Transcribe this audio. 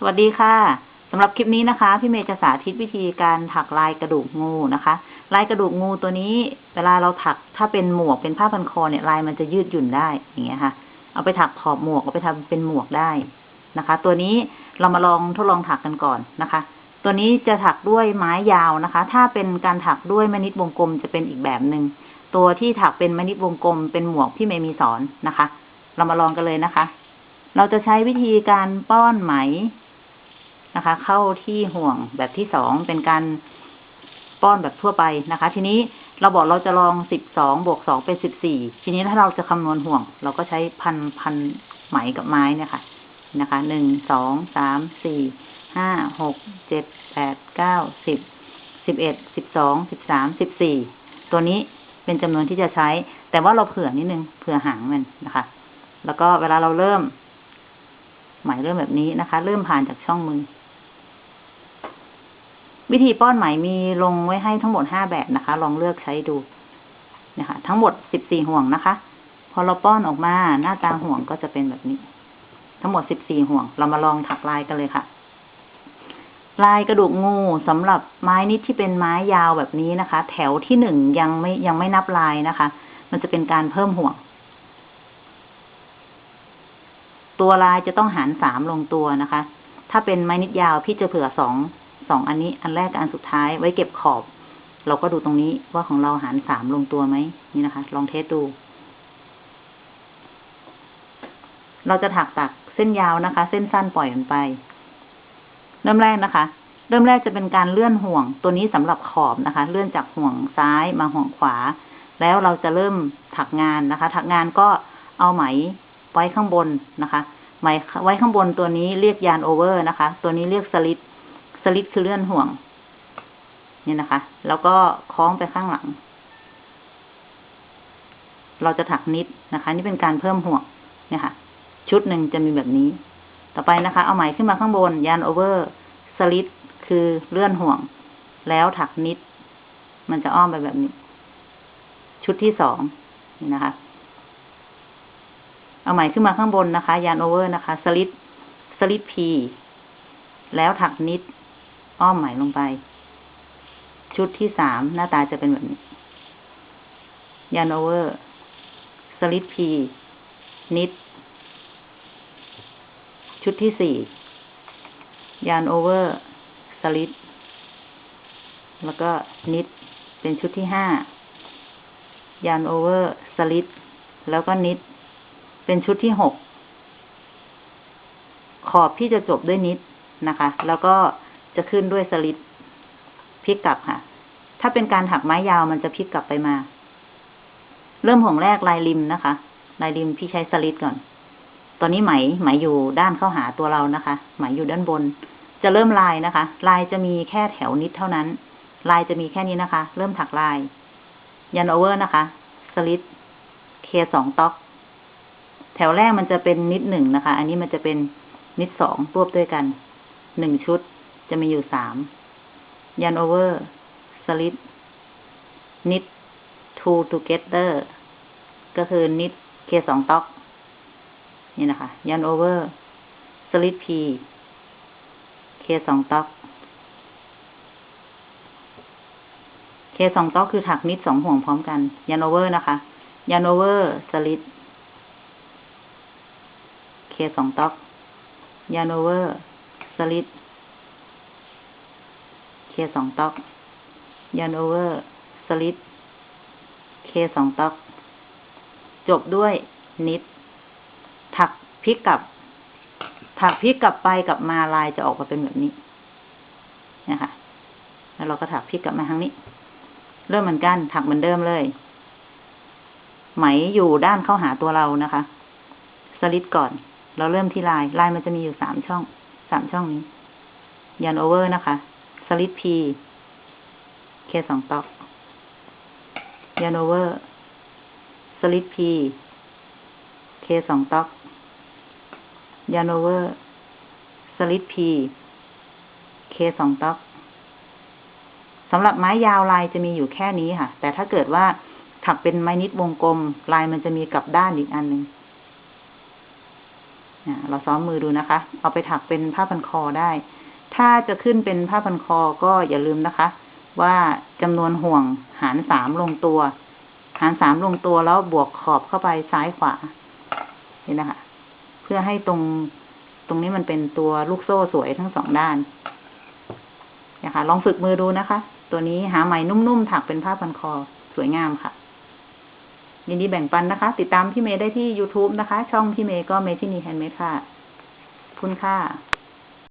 สวัสดีค่ะสำหรับคลิปนี้นะคะ พี่เมย์จะสาธิตวิธีการถักลายกระดูกงูนะคะ ลายกระดูกงูตัวนี้ เวลาเราถักถ้าเป็นหมวกเป็นผ้าพันคอเนี่ยลายมันจะยืดหยุ่นได้อย่างเงี้ยค่ะ เอาไปถักขอบหมวกเอาไปทำเป็นหมวกได้นะคะ ตัวนี้เรามาลองทดลองถักกันก่อนนะคะ ตัวนี้จะถักด้วยไม้ยาวนะคะ ถ้าเป็นการถักด้วยมนิดวงกลมจะเป็นอีกแบบหนึ่งตัวที่ถักเป็นมนิดวงกลมเป็นหมวกพี่เมย์มีสอนนะคะ เรามาลองกันเลยนะคะ เราจะใช้วิธีการป้อนไหม นะคะ เข้าที่ห่วงแบบที่สองเป็นการป้อนแบบทั่วไปนะคะ ทีนี้เราบอกเราจะลองสิบสองบวกสองเป็นสิบสี่ทีนี้ถ้าเราจะคำนวณห่วง เราก็ใช้พันพันไหมกับไม้เนี่ยค่ะ นะคะหนึ่งสองสามสี่ห้าหกเจ็ดแปดเก้าสิบสิบเอ็ดสิบสองสิบสามสิบสี่ตัวนี้เป็นจำนวนที่จะใช้ แต่ว่าเราเผื่อนิดนึงเผื่อหางมันนะคะ แล้วก็เวลาเราเริ่ม ไหมเริ่มแบบนี้นะคะ เริ่มผ่านจากช่องมือ วิธีป้อนไหมมีลงไว้ให้ทั้งหมดห้าแบบนะคะ ลองเลือกใช้ดูนะคะ ทั้งหมดสิบสี่ห่วงนะคะ พอเราป้อนออกมาหน้าตาห่วงก็จะเป็นแบบนี้ ทั้งหมดสิบสี่ห่วง เรามาลองถักลายกันเลยค่ะ ลายกระดูกงูสำหรับไม้นิดที่เป็นไม้ยาวแบบนี้นะคะ แถวที่หนึ่งยังไม่ยังไม่นับลายนะคะ มันจะเป็นการเพิ่มห่วง ตัวลายจะต้องหารสามลงตัวนะคะ ถ้าเป็นไม้นิดยาวพี่จะเผื่อสอง สองอันนี้ อันแรกกับอันสุดท้ายไว้เก็บขอบ เราก็ดูตรงนี้ว่าของเราหารสามลงตัวไหมนี่นะคะ ลองเทสดู เราจะถักตักเส้นยาวนะคะ เส้นสั้นปล่อยมันไป เริ่มแรกนะคะ เริ่มแรกจะเป็นการเลื่อนห่วง ตัวนี้สำหรับขอบนะคะ เลื่อนจากห่วงซ้ายมาห่วงขวา แล้วเราจะเริ่มถักงานนะคะ ถักงานก็เอาไหมไว้ข้างบนนะคะ ไหมไว้ข้างบนตัวนี้เรียกยานโอเวอร์นะคะ ตัวนี้เรียกสลิด สลิดคือเลื่อนห่วง นี่นะคะ แล้วก็คล้องไปข้างหลัง เราจะถัก knit นะคะ นี่เป็นการเพิ่มห่วงเนี่ยค่ะ ชุดหนึ่งจะมีแบบนี้ ต่อไปนะคะ เอาไหมขึ้นมาข้างบน yarn over slip คือเลื่อนห่วง แล้วถัก knit มันจะอ้อมไปแบบนี้ ชุดที่สองนี่นะคะ เอาไหมขึ้นมาข้างบนนะคะ yarn over นะคะ slip slip P แล้วถัก knit อ้อมไหมลงไป ชุดที่สามหน้าตาจะเป็นแบบนี้ yarn over slip P knit ชุดที่สี่ yarn over slip แล้วก็ knit เป็นชุดที่ห้า yarn over slip แล้วก็ knit เป็นชุดที่หก ขอบที่จะจบด้วย knitนะคะ แล้วก็ จะขึ้นด้วยสลิดพลิกกลับค่ะ ถ้าเป็นการถักไม้ยาวมันจะพลิกกลับไปมา เริ่มห่วงแรกลายริมนะคะ ลายริมพี่ใช้สลิดก่อน ตอนนี้ไหมไหมอยู่ด้านเข้าหาตัวเรานะคะ ไหมอยู่ด้านบน จะเริ่มลายนะคะ ลายจะมีแค่แถว knit เท่านั้น ลายจะมีแค่นี้นะคะ เริ่มถักลาย yarn over นะคะ slip K สอง tog แถวแรกมันจะเป็น knit หนึ่งนะคะ อันนี้มันจะเป็น knit สองรวบด้วยกันหนึ่งชุด จะมีอยู่สาม yarn over slip knit two together ก็คือ knit K สอง tog นี่นะคะ yarn over slip P K สอง tog K สอง tog คือถัก knit สองห่วงพร้อมกัน yarn over นะคะ yarn over slip K สอง tog yarn over slip K สอง tog yarn over slip K สอง tog จบด้วย knit ถักพลิกกลับ ถักพลิกกลับไปกลับมาลายจะออกมาเป็นแบบนี้นะคะแล้วเราก็ถักพลิกกลับมาทางนี้ เริ่มเหมือนกัน ถักเหมือนเดิมเลย ไหมอยู่ด้านเข้าหาตัวเรานะคะ สลิดก่อน เราเริ่มที่ลาย ลายมันจะมีอยู่สามช่อง สามช่องนี้ yarn over นะคะ slip P K สอง tog yarn over slip P K สอง tog yarn over สลิดพีเคสองตอกสำหรับไม้ยาวลายจะมีอยู่แค่นี้ค่ะ แต่ถ้าเกิดว่าถักเป็นไม้นิดวงกลม ลายมันจะมีกลับด้านอีกอันหนึ่งเราซ้อมมือดูนะคะ เอาไปถักเป็นผ้าพันคอได้ ถ้าจะขึ้นเป็นผ้าพันคอก็อย่าลืมนะคะ ว่าจำนวนห่วงหารสามลงตัว หารสามลงตัวแล้วบวกขอบเข้าไปซ้ายขวาเห็นนะคะ เพื่อให้ตรงตรงนี้มันเป็นตัวลูกโซ่สวยทั้งสองด้านนะคะลองฝึกมือดูนะคะ ตัวนี้หาไหมนุ่มๆถักเป็นผ้าพันคอสวยงามค่ะ ยินดีแบ่งปันนะคะ ติดตามพี่เมย์ได้ที่ YouTube นะคะ ช่องพี่เมย์ก็เมทินี Handmade ค่ะ คุณค่ะ